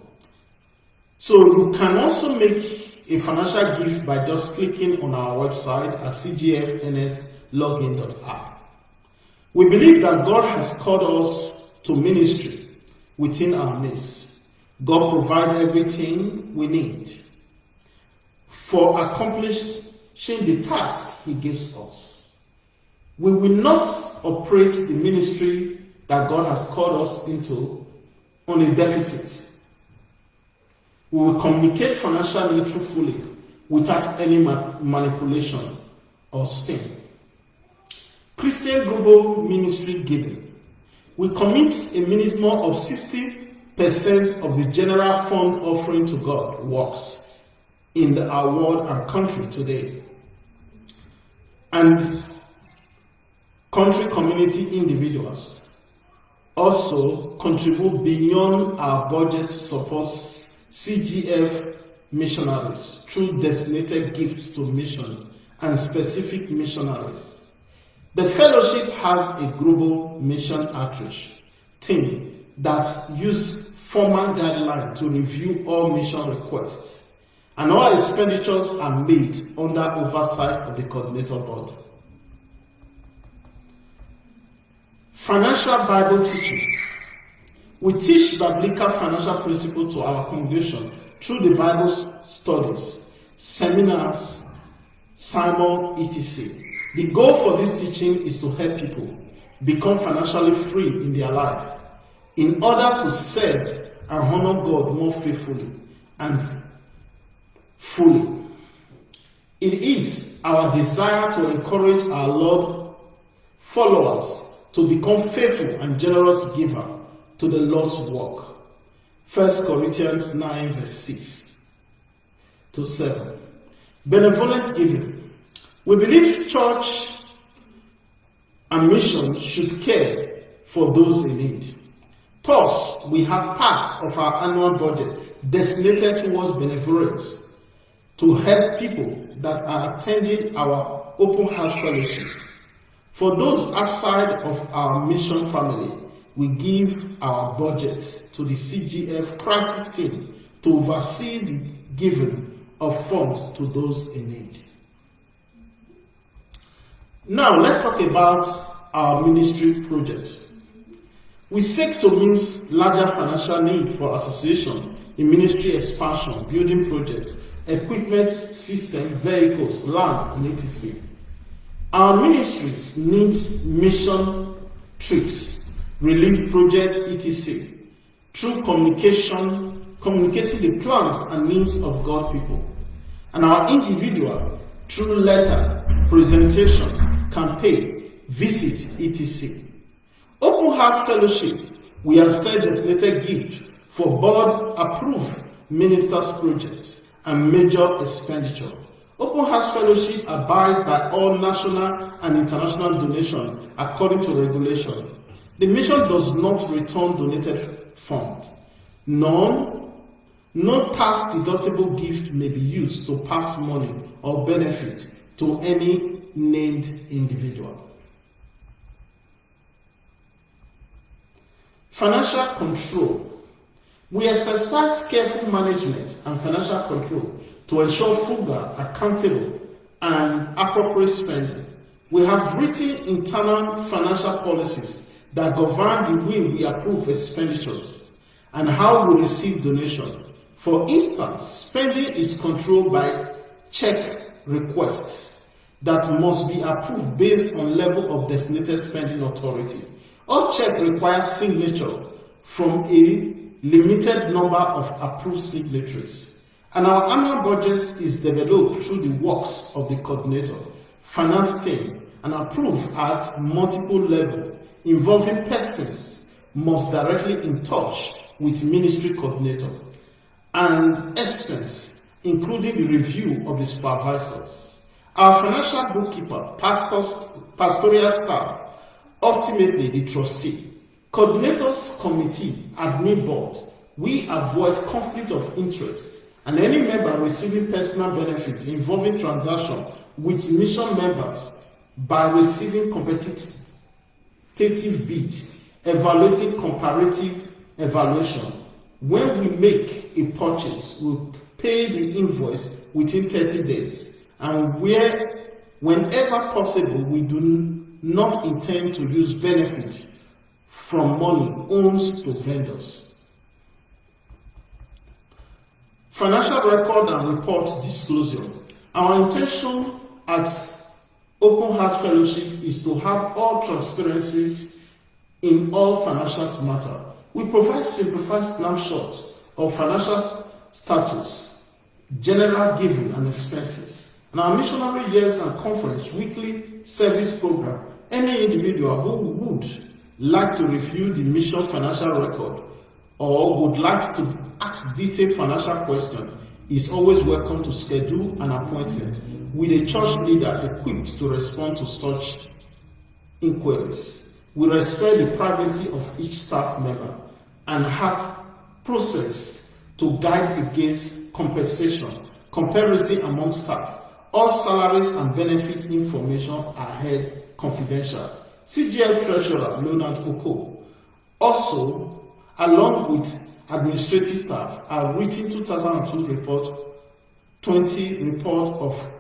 So you can also make a financial gift by just clicking on our website at cgfnslogin.app. We believe that God has called us to ministry within our midst. God provides everything we need for accomplishing the task He gives us. We will not operate the ministry that God has called us into on a deficit we will communicate financially truthfully without any ma- manipulation or spin. Christian Global Ministry Giving. We commit a minimum of 60% of the general fund offering to God works in the, our world and country today. And country community individuals also contribute beyond our budget supports CGF missionaries through designated gifts to mission and specific missionaries. The fellowship has a global mission outreach team that use formal guidelines to review all mission requests and all expenditures are made under oversight of the coordinator board. Financial Bible teaching. We teach biblical financial principles to our congregation through the Bible studies, seminars, sermon, etc. The goal for this teaching is to help people become financially free in their life in order to serve and honor God more faithfully and fully. It is our desire to encourage our Lord followers to become faithful and generous giver to the Lord's work. 1 Corinthians 9 verse 6 to 7. Benevolent giving. We believe church and mission should care for those in need. Thus, we have part of our annual budget designated towards benevolence to help people that are attending our Open Heart Fellowship. For those outside of our mission family, we give our budget to the CGF crisis team to oversee the giving of funds to those in need. Now, let's talk about our ministry projects. We seek to meet larger financial need for association in ministry expansion, building projects, equipment system, vehicles, land, and etc. Our ministries need mission trips, relief projects, etc. Through communication, communicating the plans and needs of God people. And our individual through letter, presentation, campaign, visit, etc. Open Heart Fellowship, we have set designated gift for board approved ministers projects and major expenditure. Open Heart Fellowship abide by all national and international donation according to regulation. The mission does not return donated fund. None, no tax deductible gift may be used to pass money or benefit to any named individual. Financial control. We exercise careful management and financial control to ensure frugal, accountable, and appropriate spending. We have written internal financial policies that govern the way we approve expenditures and how we receive donations. For instance, spending is controlled by check requests that must be approved based on level of designated spending authority. All check requires signature from a limited number of approved signatories. And our annual budget is developed through the works of the coordinator, finance team, and approved at multiple levels, involving persons most directly in touch with ministry coordinator, and expense, including the review of the supervisors. Our financial bookkeeper, pastors, pastoral staff, ultimately the trustee, coordinators committee, admin board, we avoid conflict of interest and any member receiving personal benefit involving transaction with mission members by receiving competitive bid, evaluating comparative evaluation. When we make a purchase, we pay the invoice within 30 days and where whenever possible we do not intend to use benefit from money owns to vendors. Financial record and report disclosure. Our intention at Open Heart Fellowship is to have all transparencies in all financial matter. We provide simplified snapshots of financial status, general giving and expenses. And our missionary years and conference weekly service program, any individual who would like to review the mission financial record or would like to ask detailed financial question is always welcome to schedule an appointment with a church leader equipped to respond to such inquiries. We respect the privacy of each staff member and have process to guide against compensation, comparison among staff. All salaries and benefit information are held confidential. CGL Treasurer Leonard Oko also, along with administrative staff, have written 2002 report, 20 report of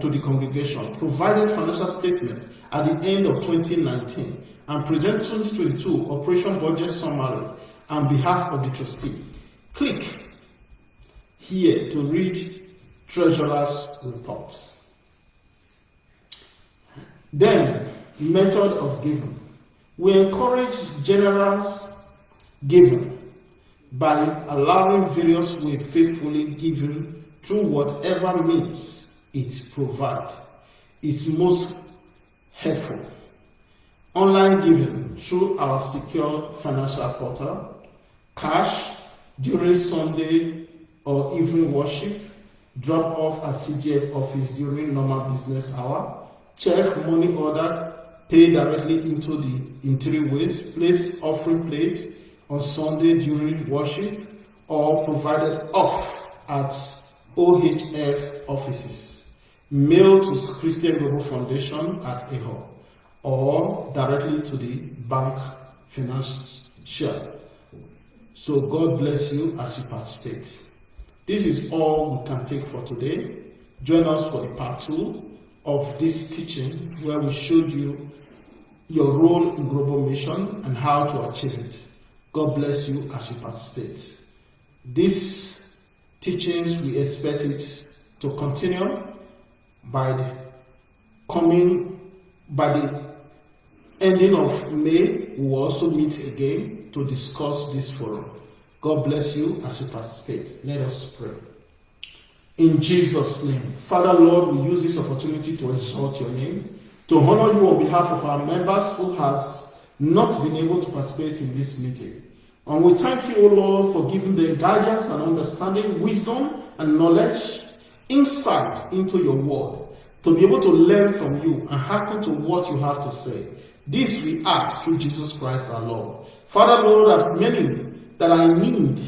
to the congregation, provided financial statement at the end of 2019, and present 2022 operation budget summary on behalf of the trustee. Click here to read treasurer's report. Then, method of giving. We encourage generous giving by allowing various ways faithfully giving through whatever means it provides is most helpful. Online giving through our secure financial portal, cash during Sunday or evening worship, drop off at CGF office during normal business hour, check money order, pay directly into the in three ways, place offering plates on Sunday during worship, or provided off at OHF offices. Mail to Christian Global Foundation at AHO or directly to the bank financial. So God bless you as you participate. This is all we can take for today. Join us for the part two of this teaching where we showed you your role in global mission and how to achieve it. God bless you as you participate. These teachings, we expect it to continue by the coming, by the ending of May. We will also meet again to discuss this forum. God bless you as you participate. Let us pray. In Jesus' name. Father, Lord, we use this opportunity to exalt your name, to honor you on behalf of our members who has not been able to participate in this meeting. And we thank you, O Lord, for giving them guidance and understanding, wisdom and knowledge, insight into your word, to be able to learn from you and hearken to what you have to say. This we ask through Jesus Christ our Lord. Father, Lord, as many that I need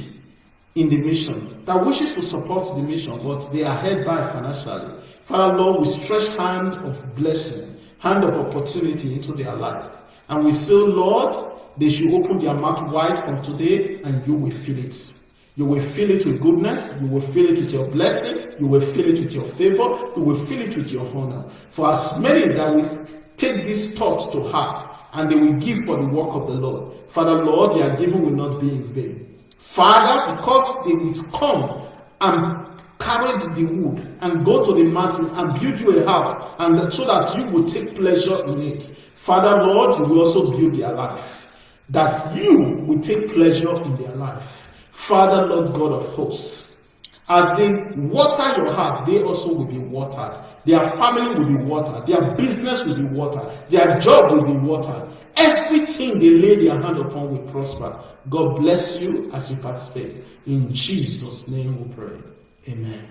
in the mission, that wishes to support the mission, but they are held by financially. Father, Lord, we stretch hand of blessing, hand of opportunity into their life. And we say, Lord, they should open their mouth wide from today and you will fill it. You will fill it with goodness. You will fill it with your blessing. You will fill it with your favor. You will fill it with your honor. For as many that will take these thoughts to heart and they will give for the work of the Lord. Father, Lord, their giving will not be in vain. Father, because they will come and carry the wood and go to the mountain and build you a house and so that you will take pleasure in it. Father, Lord, you will also build their life. That you will take pleasure in their life. Father, Lord God of hosts, as they water your house, they also will be watered. Their family will be watered. Their business will be watered. Their job will be watered. Everything they lay their hand upon will prosper. God bless you as you participate. In Jesus' name we pray. Amen.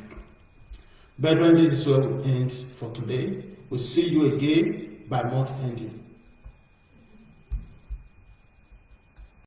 Brethren, this is where we end for today. We'll see you again by month ending.